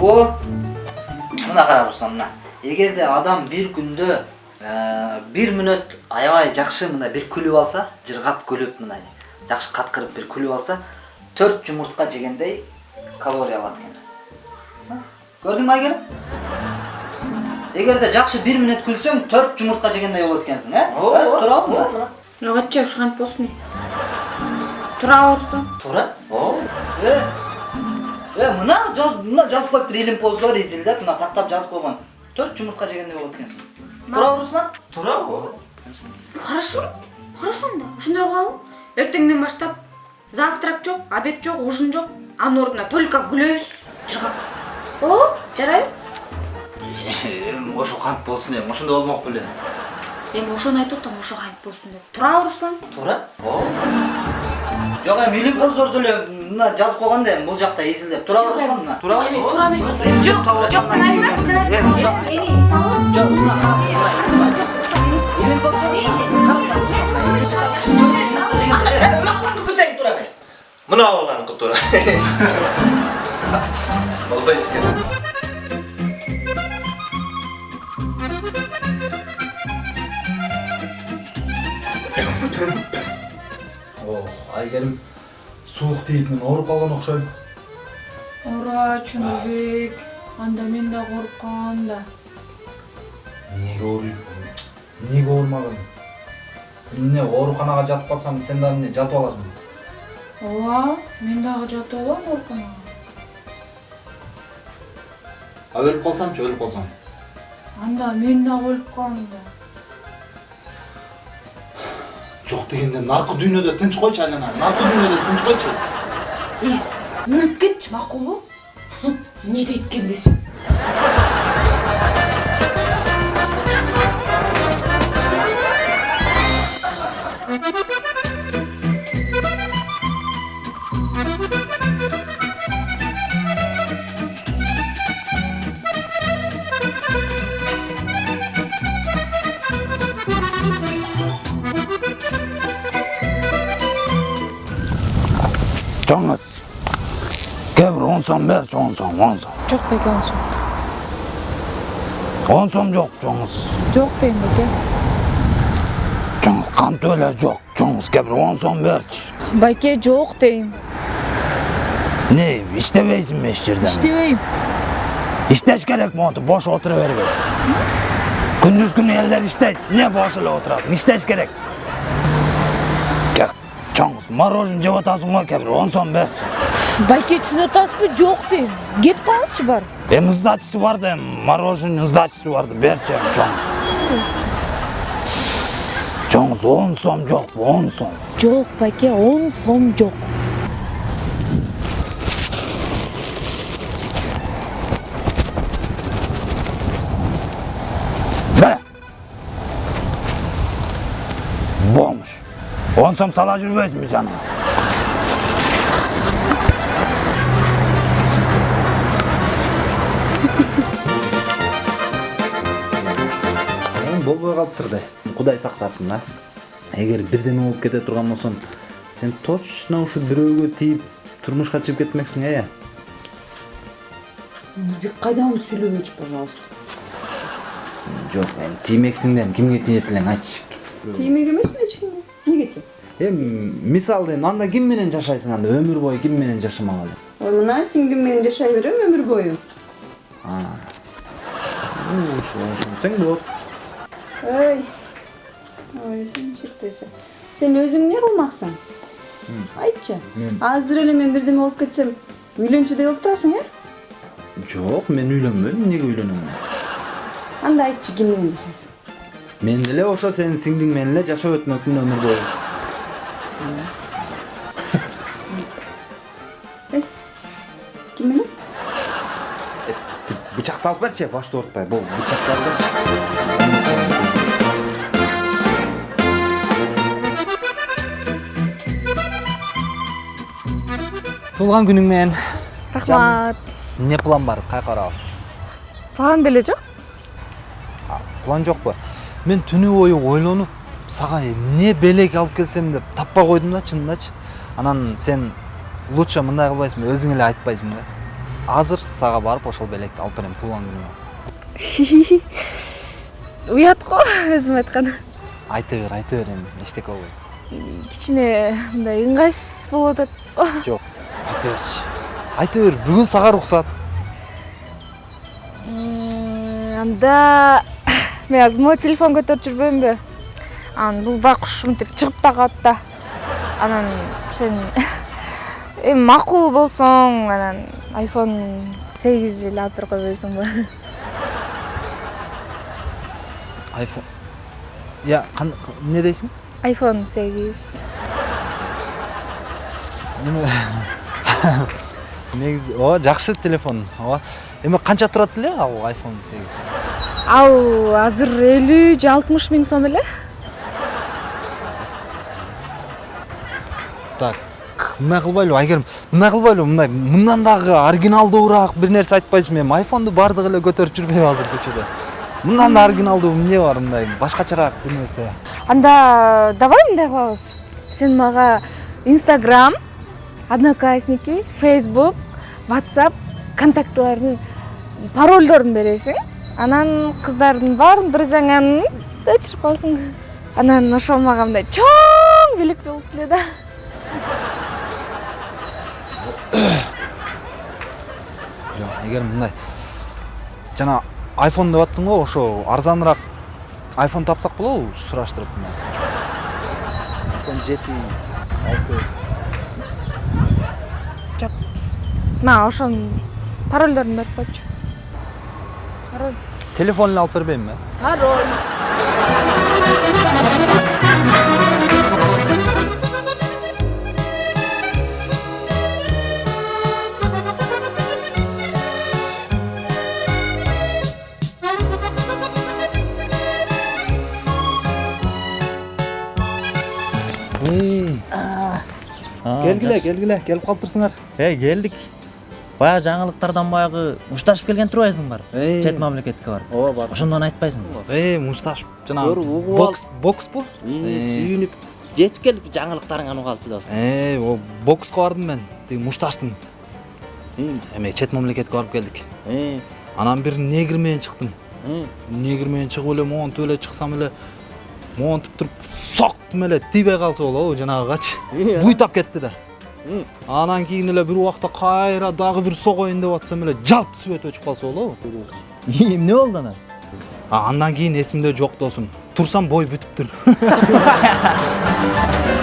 о мына кара руслан мына эгерде адам бир күндө э, бир мүнөт аябай жакшы мындай бир күлүп алса жыргап күлүп мындай жакшы каткырып бир күлүп алса төрт жумуртка жегендей калория алат экен көрдүңбү айгерим эгерде жакшы бир мүнөт күлсөң төрт жумуртка жегендей болот экенсиң э ооба туурабы ачча ушкантип болсун тура урсун туура ооба мына жаз мына жазып коюптур илимпоздор изилдеп мына тактап жазып койгон. Төрт жумуртка жегендей болот экенсиң туурабы руслан туура ооба хорошо хорошо анда ошондой кылалы эртеңден баштап завтрак жок обед жок ужин жок. Анын ордуна только күлөбүз жыргап болобу жарайбы эми ошо кантип болсун эми ошондой болмок беле. Эми ошону айтып атам ошо кантип болсун деп. Туурабы руслан туура ооба жок эми илимпоздорду эле мына жазып койгон да эми бул жакта изилдеп туурабы руслан мына эми туура эмес жок жок сен айтсаң сен айтсаң эми мисалы жок илимпоздор тең туура эмес мына баланыкы туура болбойт экен айгерим суук тийип мен ооруп калган окшойм. оора чөнөбек анда мен да ооруп калгам да Эмнеге ооруйм? Эмнеге оорумаган? Эмне ооруканага жатып калсам, сен дагы эмне жатып аласың? ооба мен дагы жатып алам ооруканага А өлүп калсамчы, өлүп калсам. анда мен дагы өлүп калам да Жок дегенде наркы дүйнөдө тынч койчу айлана. Наркы дүйнөдө тынч койчу. өлүп кетчи макулбу эмне дейт экен десем Жоңыз. Кебір он сом берші, он сом, он сом. жок беке онсун Он сом жоқ, жоңыз. жок дейм беке Жоңыз, қан төле жоқ, жоңыз, кебір он сом берші. байке жок дейм Не, иштебейсің бе еш жерден? иштебейм Иштеш керек монтип, бош отыра бербей. Күндүз күнү элдер иштейт, не бош отурасың? Иштеш керек. Мороженое жеп атасың го, кебір он сом берші. байке түшүнүп атасызбы жок дейм кетип калыңызчы бар Эми сдачасы бар да, эми мороженое сдачасы бар эми жоңыз. Жоңыз, он сом жок, он сом. жок байке он сом жок Бе! Болmuş. Som sala жүрбөйсүңбү жаныма? эми болбой калыптыр да кудай сактасын да эгер бирдеме болуп кете турган болсом сен точно ушу бирөөгө тийип турмушка чыгып кетмексиң э Нурбек кайдагы сүйлөбөчү пожалуйста жок эми тиймексиң да эми кимге тиет элең айтчы тиймек эмесмин эч кимге эмнеге тием эми мисалы эми анда ким менен жашайсың анда өмүр бою ким менен жашамак эле ой мына сиңдим менен жашай берем өмүр бою ошентсең болот ой ой чектесе сен өзүң эмне кылмаксың айтчы азыр эле мен бирдеме болуп кетсем үйлөнчү деп болуп турасың э жок мен үйлөнбөдүм эмнеге үйлөнөм анда айтчы ким менен жашайсың мен деле ошо сенин сиңдиң менен эле жашап өтмөкмүн өмүр бою эй ким менен бычакты алып берчи башты оорутпай бул бычакты алып берчи туулган күнүң менен рахмат эмне план бар каяка барабыз план деле жок план жокпу мен түнү бою ойлонуп сага эмне белек алып келсем деп таппай койдум да чынындачы анан сен лучше мындай кылбайсыңбы өзүң эле айтпайсыңбы азыр сага барып ошол белекти алып берем туулган күнүмө уят го өзүм айткан. Айта бер айта бер эми эчтеке болбойт кичине мындай ыңгайсыз болуп атат го жок айта берчи айта бер бүгүн сага уруксат анда мен азыр могу телефон көтөрүп жүрбөймүнбү анан бул байкуш мынтип чыгып да калат да. Анан сен эми макул болсоң анан айфон сегиз эле алып берип койбойсуңбу айфон я эмне дейсиң? айфон сегиз. Негизи ооба жакшы телефон. Ооба. Эми канча турат эле ал iphone 8 ал азыр элүү же алтымыш миң сом эле так мындай кылбайлыбы айгерим мындай кылбайлыбы мындай мындан дагы оригиналдуураак бир нерсе айтпайсыңбы эми айфонду баардыгы эле көтөрүп жүрбөйбү азыр көчөдө мындан да оригиналдуу эмне бар мындай? Башкачараак бир нерсе анда давай мындай кылабыз. Сен мага инстаграм одноклассники фейсбук whatsapp контактылардын парольдорун бересиң. Анан кыздардын баарын бир жаңанын өчүрүп коесуң анан ошол мага мындай чоң белек болуп эле жок айгерим мындай. Жана айфон деп аттың го ошо арзаныраак айфон тапсак болобу сураштырып мындай. Айфон жети алты мага ошонун парольдорун берип койчу. Пароль. Телефон эле алып бербеймби пароль. Келгиле келгиле келип калыптырсыңар Эй, келдик. Баягы жаңылыктардан баягы ушташып келген турбайсыңбар? Эй. Чет мамлекетке барып. ооба бар. Ошондон айтпайсыңбы? эй мушташып жанагы угуп бокс бокспу Сүйүнүп жетип келип жаңылыктарыңан угалчы да. эй о бокска бардым мен. Тиги мушташтың эме чет мамлекетке барып келдик анан бир негр менен чыктым негр менен чыгып эле монтип эле чыксам эле монтип туруп соктум эле тийбей калса болобу жанагыгачы буйтап кетти да. Анан кийин эле бир убакта кайра дагы бир согоюн деп атсам эле жалп свет өчүп калса болобу Эмне болду анан? Андан кийин эсимде жок досум турсам бой бүтүптүр